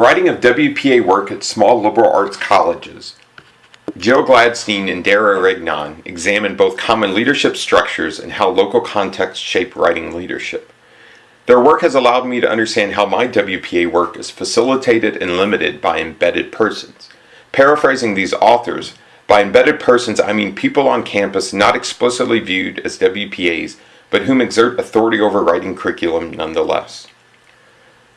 Writing of WPA work at small liberal arts colleges. Jill Gladstein and Dara Regaignon examine both common leadership structures and how local contexts shape writing leadership. Their work has allowed me to understand how my WPA work is facilitated and limited by embedded persons. Paraphrasing these authors, by embedded persons I mean people on campus not explicitly viewed as WPAs, but whom exert authority over writing curriculum nonetheless.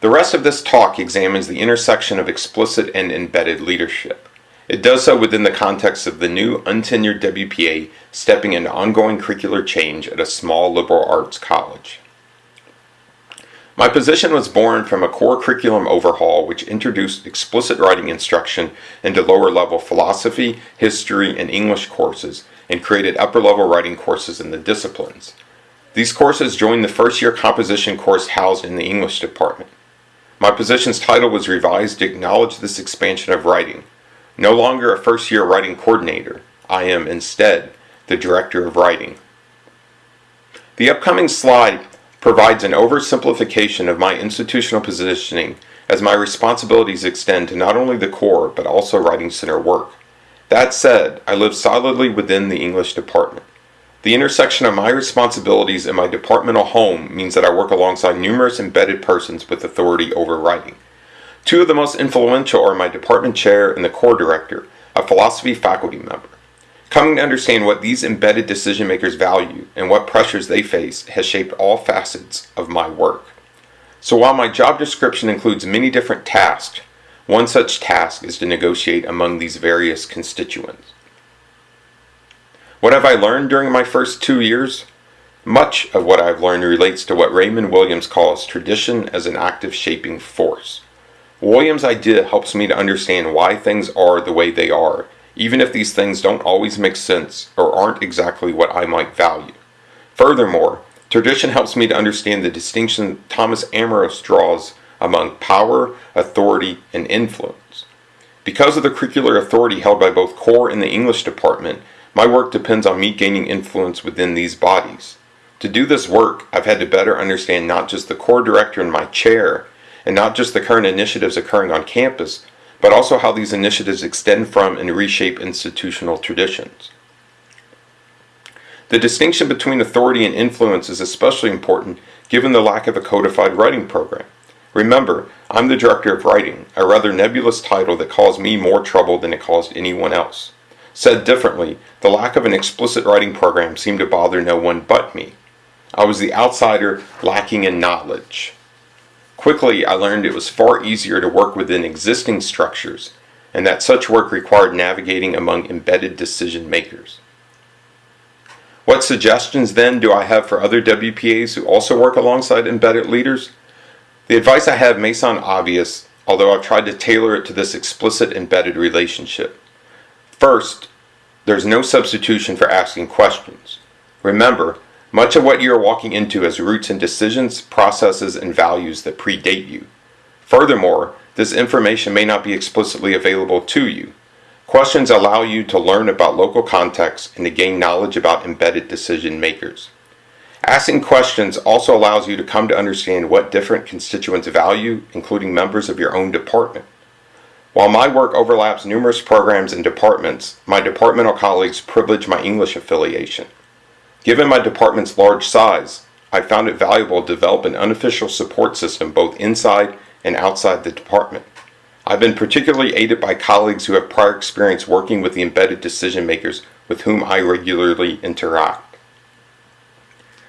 The rest of this talk examines the intersection of explicit and embedded leadership. It does so within the context of the new untenured WPA stepping into ongoing curricular change at a small liberal arts college. My position was born from a core curriculum overhaul which introduced explicit writing instruction into lower level philosophy, history, and English courses and created upper level writing courses in the disciplines. These courses joined the first year composition course housed in the English department. My position's title was revised to acknowledge this expansion of writing. No longer a first year writing coordinator, I am instead the director of writing. The upcoming slide provides an oversimplification of my institutional positioning as my responsibilities extend to not only the core but also Writing Center work. That said, I live solidly within the English department. The intersection of my responsibilities and my departmental home means that I work alongside numerous embedded persons with authority over writing. Two of the most influential are my department chair and the core director, a philosophy faculty member. Coming to understand what these embedded decision makers value and what pressures they face has shaped all facets of my work. So while my job description includes many different tasks, one such task is to negotiate among these various constituents. What have I learned during my first two years? Much of what I've learned relates to what Raymond Williams calls tradition as an active shaping force. Williams' idea helps me to understand why things are the way they are, even if these things don't always make sense or aren't exactly what I might value. Furthermore, tradition helps me to understand the distinction Thomas Amorose draws among power, authority, and influence. Because of the curricular authority held by both core and the English department, my work depends on me gaining influence within these bodies. To do this work, I've had to better understand not just the core director in my chair, and not just the current initiatives occurring on campus, but also how these initiatives extend from and reshape institutional traditions. The distinction between authority and influence is especially important given the lack of a codified writing program. Remember, I'm the director of writing, a rather nebulous title that caused me more trouble than it caused anyone else. Said differently, the lack of an explicit writing program seemed to bother no one but me. I was the outsider lacking in knowledge. Quickly, I learned it was far easier to work within existing structures, and that such work required navigating among embedded decision makers. What suggestions then do I have for other WPAs who also work alongside embedded leaders? The advice I have may sound obvious, although I've tried to tailor it to this explicit embedded relationship. First, there's no substitution for asking questions. Remember, much of what you are walking into has roots in decisions, processes, and values that predate you. Furthermore, this information may not be explicitly available to you. Questions allow you to learn about local contexts and to gain knowledge about embedded decision makers. Asking questions also allows you to come to understand what different constituents value, including members of your own department. While my work overlaps numerous programs and departments, my departmental colleagues privilege my English affiliation. Given my department's large size, I found it valuable to develop an unofficial support system both inside and outside the department. I've been particularly aided by colleagues who have prior experience working with the embedded decision makers with whom I regularly interact.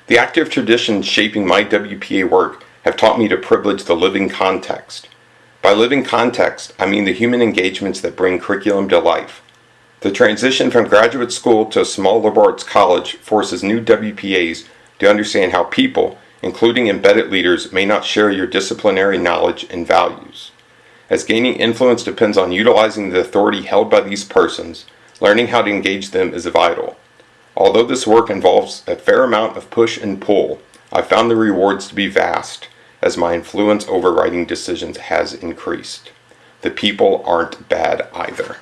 The active traditions shaping my WPA work have taught me to privilege the living context. By living context, I mean the human engagements that bring curriculum to life. The transition from graduate school to a small liberal arts college forces new WPAs to understand how people, including embedded leaders, may not share your disciplinary knowledge and values. As gaining influence depends on utilizing the authority held by these persons, learning how to engage them is vital. Although this work involves a fair amount of push and pull, I found the rewards to be vast as my influence over writing decisions has increased. The people aren't bad either.